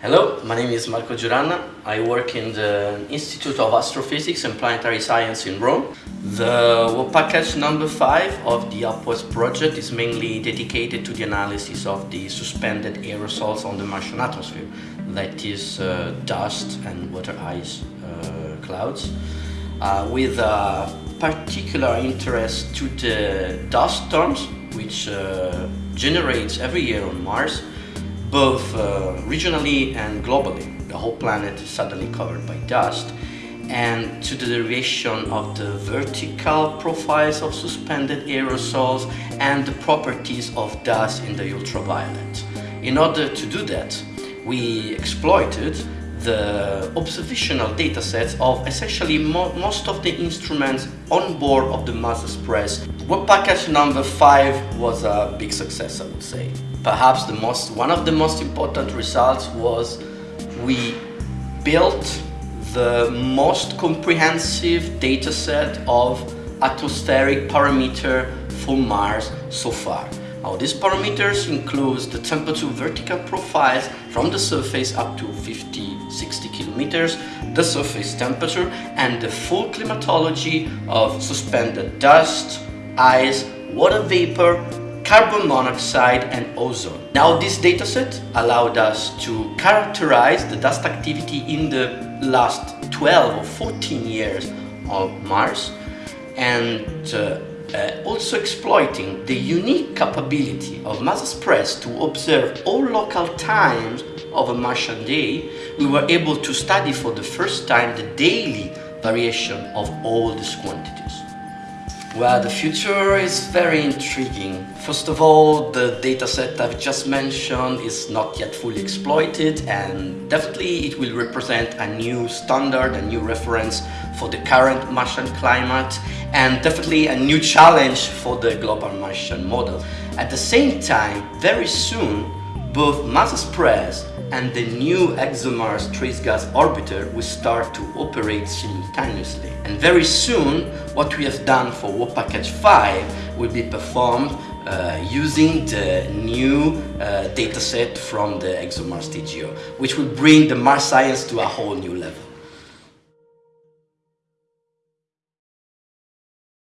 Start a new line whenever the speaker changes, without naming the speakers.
Hello, my name is Marco Giuranna. I work in the Institute of Astrophysics and Planetary Science in Rome. The package number 5 of the UPWARDS project is mainly dedicated to the analysis of the suspended aerosols on the Martian atmosphere, that is uh, dust and water ice uh, clouds, uh, with a particular interest to the dust storms which uh, generates every year on Mars both uh, regionally and globally. The whole planet is suddenly covered by dust and to the derivation of the vertical profiles of suspended aerosols and the properties of dust in the ultraviolet. In order to do that, we exploited the observational data sets of essentially mo most of the instruments on board of the Mars Express. Work package number 5 was a big success, I would say. Perhaps the most, one of the most important results was we built the most comprehensive dataset of atmospheric parameter for Mars so far. Now these parameters include the temperature vertical profiles from the surface up to 50, 60 kilometers, the surface temperature and the full climatology of suspended dust, ice, water vapor, carbon monoxide and ozone. Now this dataset allowed us to characterize the dust activity in the last 12 or 14 years of Mars and uh, uh, also exploiting the unique capability of Mars Express to observe all local times of a Martian day, we were able to study for the first time the daily variation of all these quantities. Well, the future is very intriguing. First of all, the dataset I've just mentioned is not yet fully exploited and definitely it will represent a new standard, a new reference for the current Martian climate and definitely a new challenge for the global Martian model. At the same time, very soon, both Mars Express and the new ExoMars Trace Gas Orbiter will start to operate simultaneously. And very soon, what we have done for Work Package 5 will be performed uh, using the new uh, dataset from the ExoMars TGO, which will bring the Mars science to a whole new level.